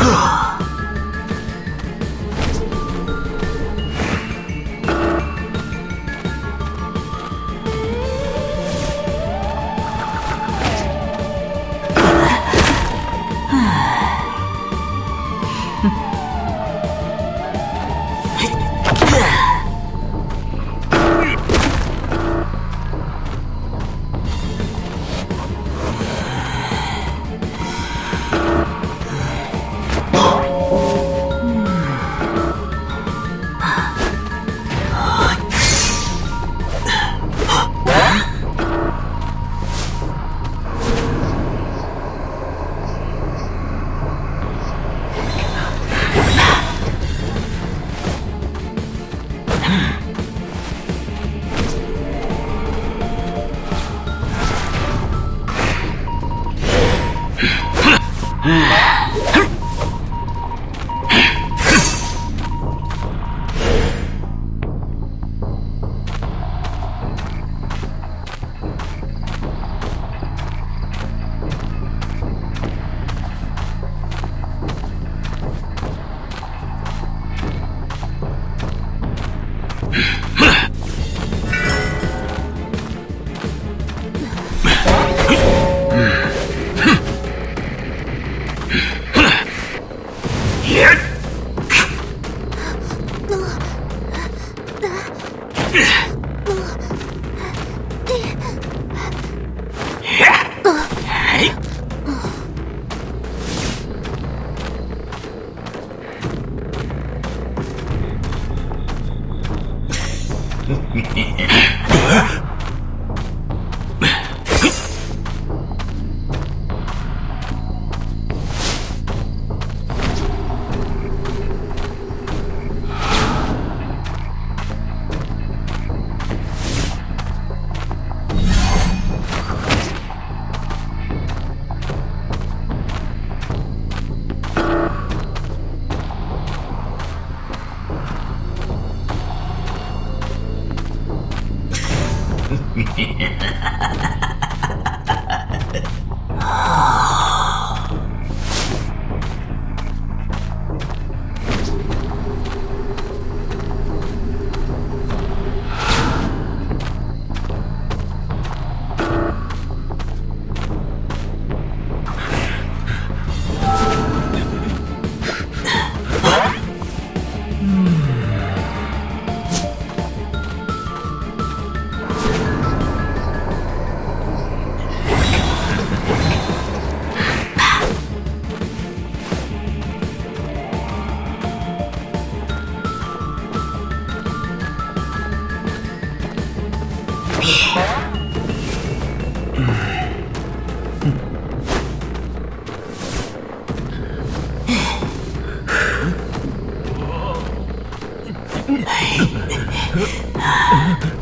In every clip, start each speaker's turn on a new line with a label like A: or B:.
A: 啊嗯 Yeah. Ai...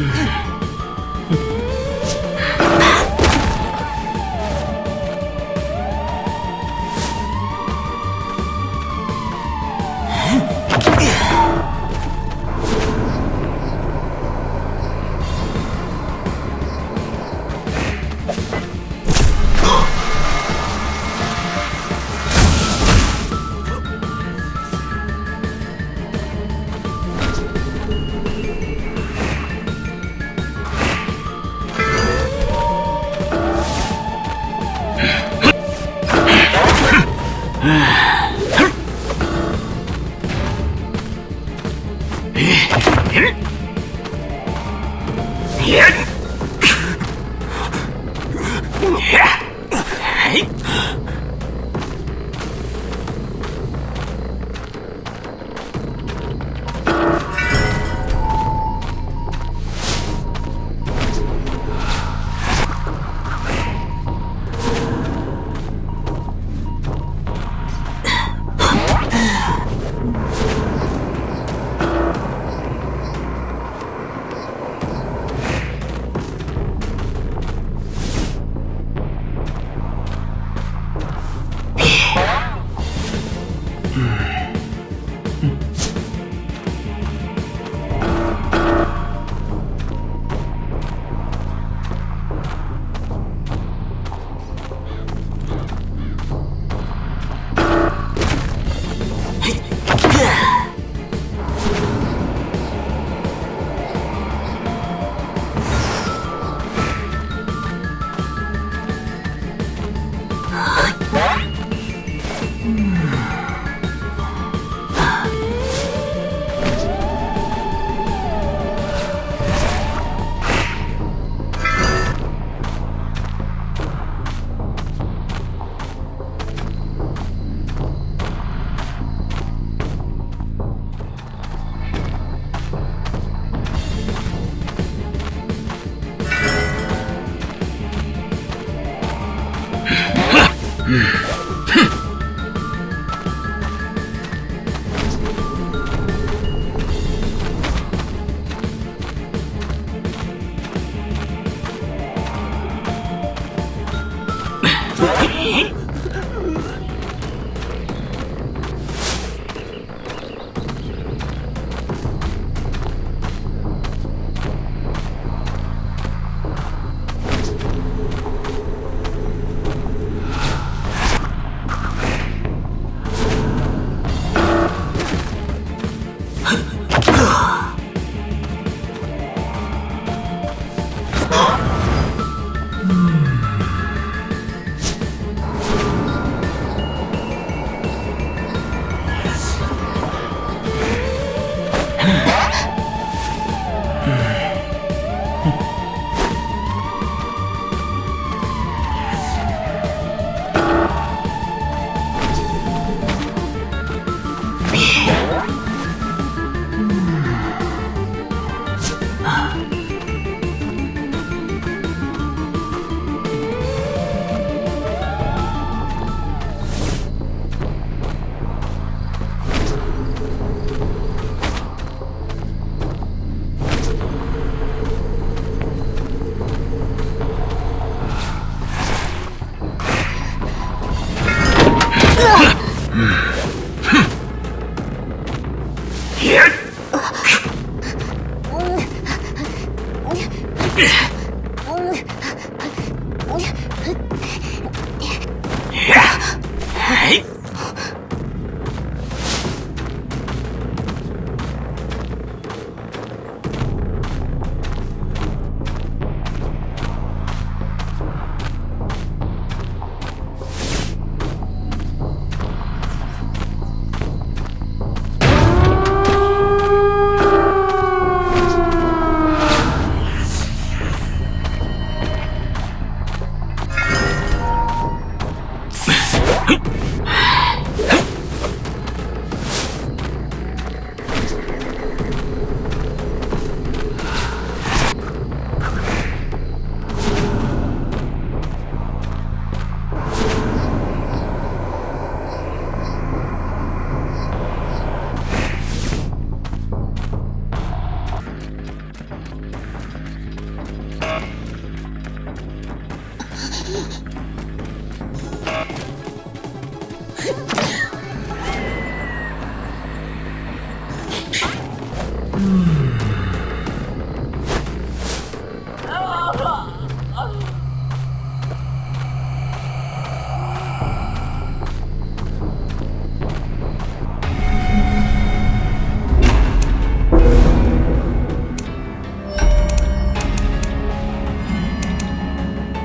A: Mm-hmm. Hmm. Mm.